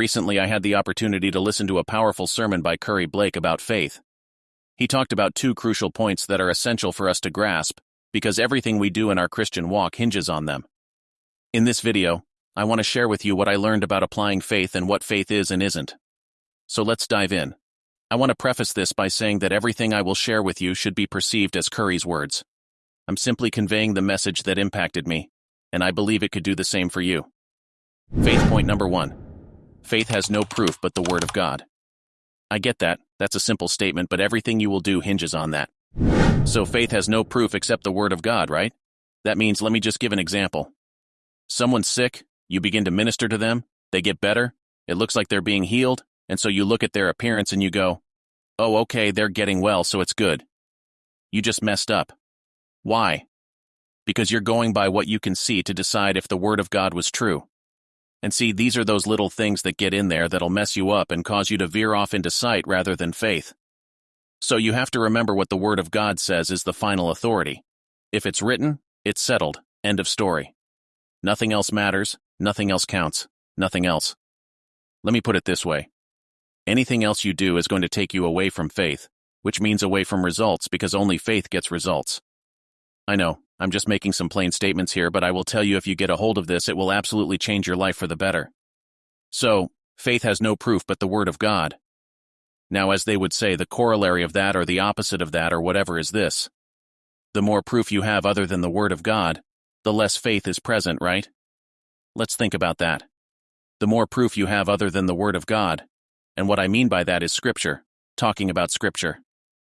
Recently, I had the opportunity to listen to a powerful sermon by Curry Blake about faith. He talked about two crucial points that are essential for us to grasp, because everything we do in our Christian walk hinges on them. In this video, I want to share with you what I learned about applying faith and what faith is and isn't. So let's dive in. I want to preface this by saying that everything I will share with you should be perceived as Curry's words. I'm simply conveying the message that impacted me, and I believe it could do the same for you. Faith point number one. Faith has no proof but the Word of God. I get that, that's a simple statement, but everything you will do hinges on that. So faith has no proof except the Word of God, right? That means, let me just give an example. Someone's sick, you begin to minister to them, they get better, it looks like they're being healed, and so you look at their appearance and you go, oh, okay, they're getting well, so it's good. You just messed up. Why? Because you're going by what you can see to decide if the Word of God was true. And see, these are those little things that get in there that'll mess you up and cause you to veer off into sight rather than faith. So you have to remember what the Word of God says is the final authority. If it's written, it's settled. End of story. Nothing else matters, nothing else counts, nothing else. Let me put it this way. Anything else you do is going to take you away from faith, which means away from results because only faith gets results. I know, I'm just making some plain statements here, but I will tell you if you get a hold of this, it will absolutely change your life for the better. So, faith has no proof but the Word of God. Now, as they would say, the corollary of that or the opposite of that or whatever is this. The more proof you have other than the Word of God, the less faith is present, right? Let's think about that. The more proof you have other than the Word of God, and what I mean by that is Scripture, talking about Scripture.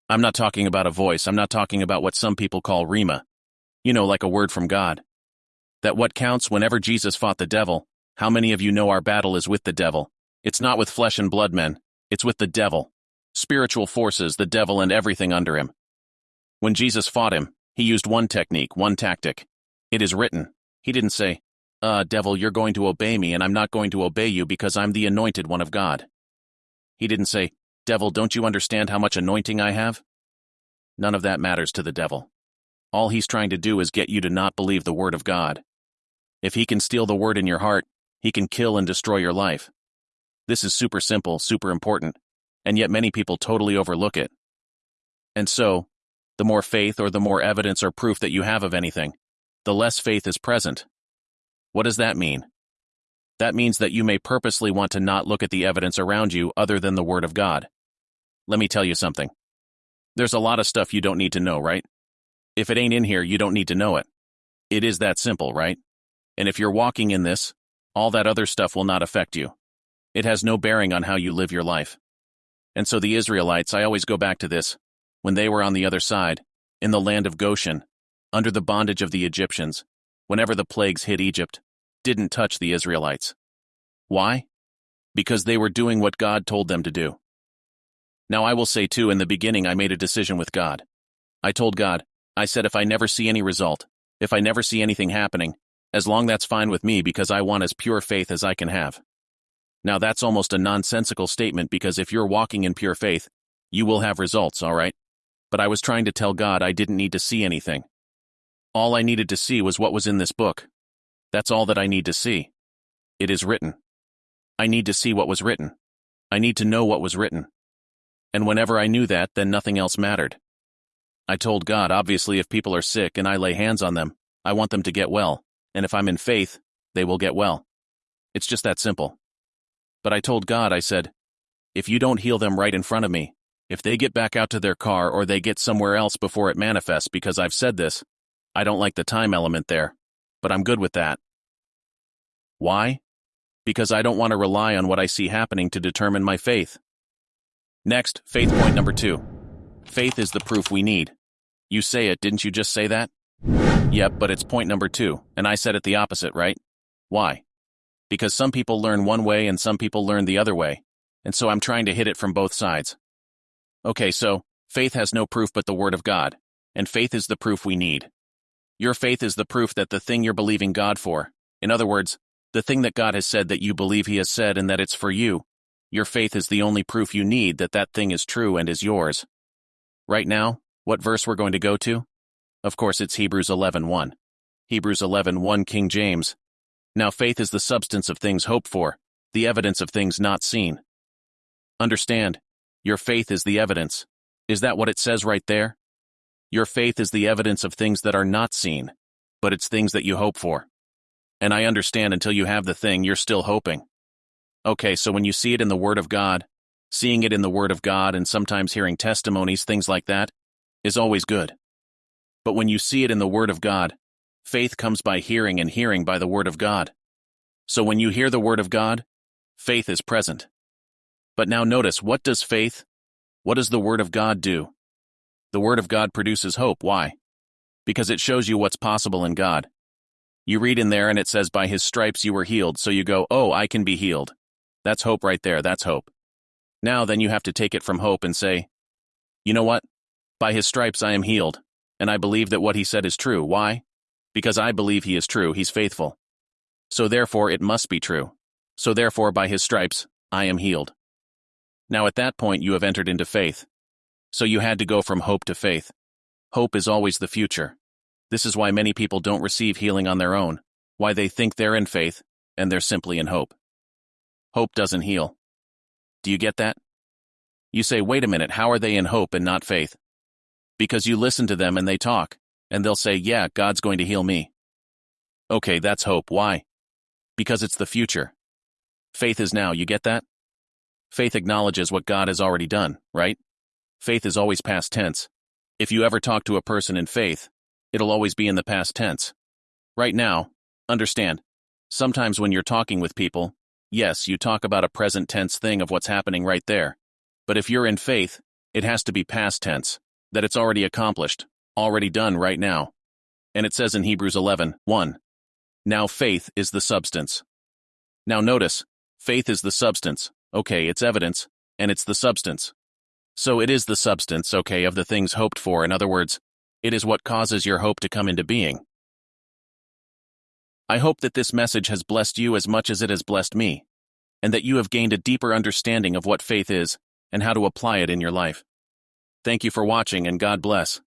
I'm not talking about a voice, I'm not talking about what some people call Rhema, you know, like a word from God. That what counts whenever Jesus fought the devil, how many of you know our battle is with the devil? It's not with flesh and blood men, it's with the devil. Spiritual forces, the devil and everything under him. When Jesus fought him, he used one technique, one tactic. It is written. He didn't say, Uh, devil, you're going to obey me and I'm not going to obey you because I'm the anointed one of God. He didn't say, Devil, don't you understand how much anointing I have? None of that matters to the devil. All he's trying to do is get you to not believe the word of God. If he can steal the word in your heart, he can kill and destroy your life. This is super simple, super important, and yet many people totally overlook it. And so, the more faith or the more evidence or proof that you have of anything, the less faith is present. What does that mean? That means that you may purposely want to not look at the evidence around you other than the Word of God. Let me tell you something. There's a lot of stuff you don't need to know, right? If it ain't in here, you don't need to know it. It is that simple, right? And if you're walking in this, all that other stuff will not affect you. It has no bearing on how you live your life. And so the Israelites, I always go back to this, when they were on the other side, in the land of Goshen, under the bondage of the Egyptians, whenever the plagues hit Egypt, didn't touch the Israelites. Why? Because they were doing what God told them to do. Now I will say too, in the beginning I made a decision with God. I told God, I said if I never see any result, if I never see anything happening, as long that's fine with me because I want as pure faith as I can have. Now that's almost a nonsensical statement because if you're walking in pure faith, you will have results, alright? But I was trying to tell God I didn't need to see anything. All I needed to see was what was in this book. That's all that I need to see. It is written. I need to see what was written. I need to know what was written. And whenever I knew that, then nothing else mattered. I told God, obviously, if people are sick and I lay hands on them, I want them to get well, and if I'm in faith, they will get well. It's just that simple. But I told God, I said, if you don't heal them right in front of me, if they get back out to their car or they get somewhere else before it manifests because I've said this, I don't like the time element there, but I'm good with that. Why? Because I don't want to rely on what I see happening to determine my faith. Next, faith point number two. Faith is the proof we need. You say it, didn't you just say that? Yep, but it's point number two, and I said it the opposite, right? Why? Because some people learn one way and some people learn the other way, and so I'm trying to hit it from both sides. Okay, so, faith has no proof but the Word of God, and faith is the proof we need. Your faith is the proof that the thing you're believing God for, in other words, the thing that God has said that you believe He has said and that it's for you, your faith is the only proof you need that that thing is true and is yours. Right now, what verse we're going to go to? Of course, it's Hebrews 11.1. Hebrews 11.1 King James. Now faith is the substance of things hoped for, the evidence of things not seen. Understand, your faith is the evidence. Is that what it says right there? Your faith is the evidence of things that are not seen, but it's things that you hope for. And I understand until you have the thing, you're still hoping. Okay, so when you see it in the Word of God, seeing it in the Word of God and sometimes hearing testimonies, things like that, is always good. But when you see it in the Word of God, faith comes by hearing and hearing by the Word of God. So when you hear the Word of God, faith is present. But now notice, what does faith, what does the Word of God do? The Word of God produces hope. Why? Because it shows you what's possible in God. You read in there and it says, by his stripes you were healed, so you go, oh, I can be healed. That's hope right there, that's hope. Now then you have to take it from hope and say, you know what? By his stripes I am healed, and I believe that what he said is true. Why? Because I believe he is true, he's faithful. So therefore it must be true. So therefore by his stripes I am healed. Now at that point you have entered into faith. So you had to go from hope to faith. Hope is always the future. This is why many people don't receive healing on their own, why they think they're in faith, and they're simply in hope. Hope doesn't heal. Do you get that? You say, wait a minute, how are they in hope and not faith? Because you listen to them and they talk, and they'll say, yeah, God's going to heal me. Okay, that's hope. Why? Because it's the future. Faith is now, you get that? Faith acknowledges what God has already done, right? Faith is always past tense. If you ever talk to a person in faith, it'll always be in the past tense. Right now, understand, sometimes when you're talking with people, yes, you talk about a present tense thing of what's happening right there. But if you're in faith, it has to be past tense, that it's already accomplished, already done right now. And it says in Hebrews 11, 1, Now faith is the substance. Now notice, faith is the substance, okay, it's evidence, and it's the substance. So it is the substance, okay, of the things hoped for. In other words, it is what causes your hope to come into being. I hope that this message has blessed you as much as it has blessed me, and that you have gained a deeper understanding of what faith is and how to apply it in your life. Thank you for watching and God bless.